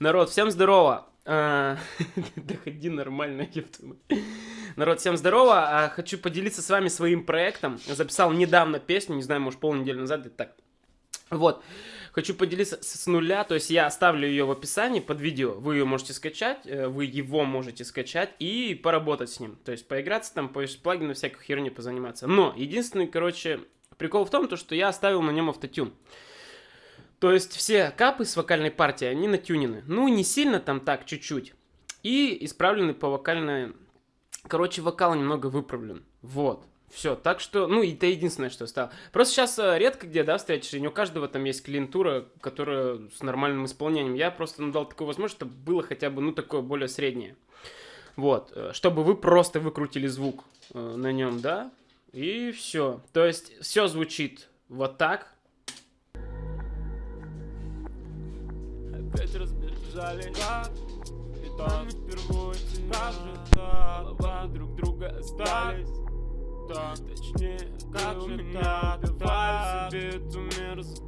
Народ, всем здорово! Доходи нормально, ёпта. Народ, всем здорово! А, хочу поделиться с вами своим проектом. Записал недавно песню, не знаю, может полнедели назад, так. Вот. Хочу поделиться с нуля, то есть я оставлю ее в описании под видео, вы ее можете скачать, э, вы его можете скачать и поработать с ним. То есть поиграться там, по плагины, всякой херни позаниматься. Но единственный, короче, прикол в том, то, что я оставил на нем автотюн. То есть все капы с вокальной партии, они натюнены. Ну, не сильно там так, чуть-чуть. И исправлены по вокальной... Короче, вокал немного выправлен. Вот. Все, так что, ну, это единственное, что стало. Просто сейчас э, редко где, да, встретишь, и не у каждого там есть клиентура, которая с нормальным исполнением. Я просто дал такую возможность, чтобы было хотя бы, ну, такое более среднее. Вот, э, чтобы вы просто выкрутили звук э, на нем, да, и все. То есть все звучит вот так, разбежались Как? И там впервые так? Голова друг друга остались Так, точнее, как же так? Давай себе эту мерзость.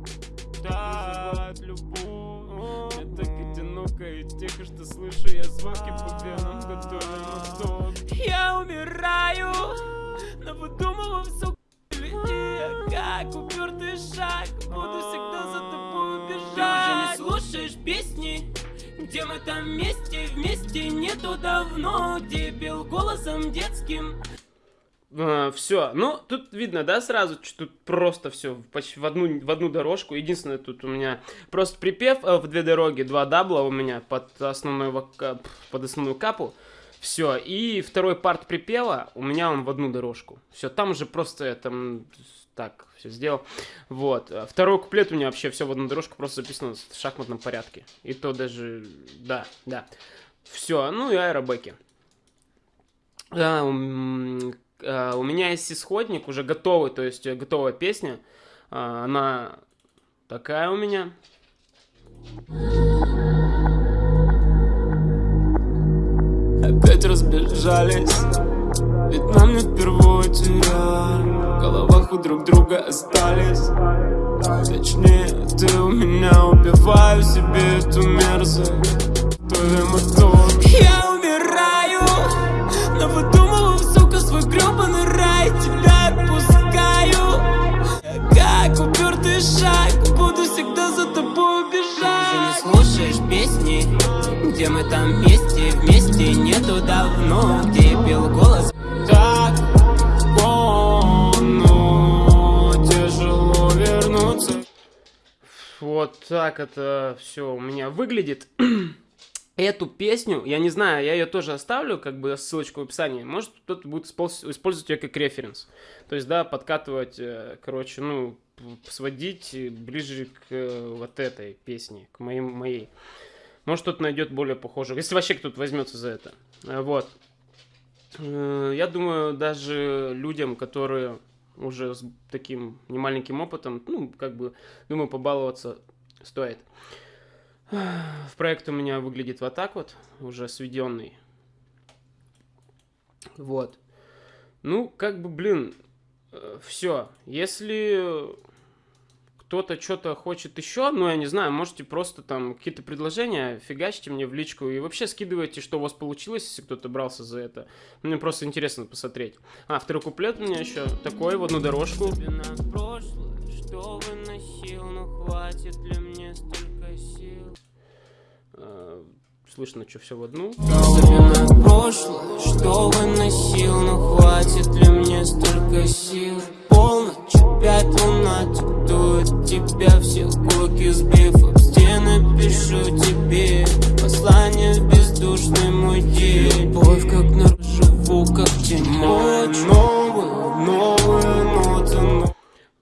Так, любовь. Мне так одиноко и тихо, что слышу я звуки по венам Готовим мотор Я умираю, но выдумываю все как упертый шаг где мы там вместе, вместе нету давно Где пел голосом детским Uh, все, ну тут видно, да, сразу, что тут просто все почти в одну, в одну дорожку. Единственное, тут у меня просто припев э, в две дороги, два дабла у меня под основную, под основную капу. Все, и второй парт припева у меня он в одну дорожку. Все, там уже просто там так все сделал. Вот. Второй куплет у меня вообще все в одну дорожку просто записано в шахматном порядке. И то даже, да, да. Все, ну и аэробеки. А, а, у меня есть исходник, уже готовый, то есть готовая песня. А, она такая у меня. Опять разбежались, ведь нам не впервые терять головах у друг друга остались. Точнее, ты у меня убиваю себе эту мерзость. Твой мотор Я умираю, но выдумываю, сука, свой гребаный рай. Тебя отпускаю. Как упертый шаг, слушаешь песни, где мы там вместе Вместе нету давно, где пел голос Вот так это все у меня выглядит. Эту песню, я не знаю, я ее тоже оставлю, как бы ссылочку в описании. Может, кто-то будет использовать ее как референс. То есть, да, подкатывать, э, короче, ну, сводить ближе к э, вот этой песне, к моей. моей. Может, кто-то найдет более похожую. Если вообще кто-то возьмется за это. Э, вот. Я думаю, даже людям, которые уже с таким немаленьким опытом, ну, как бы, думаю, побаловаться стоит. В проект у меня выглядит вот так вот, уже сведенный. Вот. Ну, как бы, блин, э, все. Если кто-то что-то хочет еще, ну, я не знаю, можете просто там какие-то предложения фигачьте мне в личку и вообще скидывайте, что у вас получилось, если кто-то брался за это. Мне просто интересно посмотреть. А, второй куплет у меня еще такой в одну дорожку. Что выносил, но хватит ли мне столько сил? А, слышно, что все в одну. прошлое, что выносил, но хватит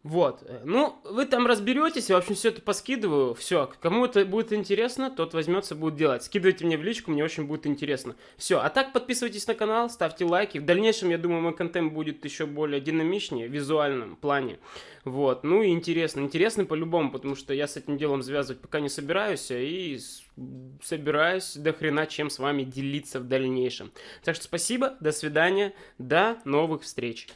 вот, э, ну, вы там разберетесь, я, в общем, все это поскидываю, все, кому это будет интересно, тот возьмется, будет делать. Скидывайте мне в личку, мне очень будет интересно. Все, а так подписывайтесь на канал, ставьте лайки. В дальнейшем, я думаю, мой контент будет еще более динамичнее, в визуальном плане. Вот, ну и интересно, интересно по-любому, потому что я с этим делом завязывать пока не собираюсь, а и собираюсь до хрена чем с вами делиться в дальнейшем. Так что спасибо, до свидания, до новых встреч.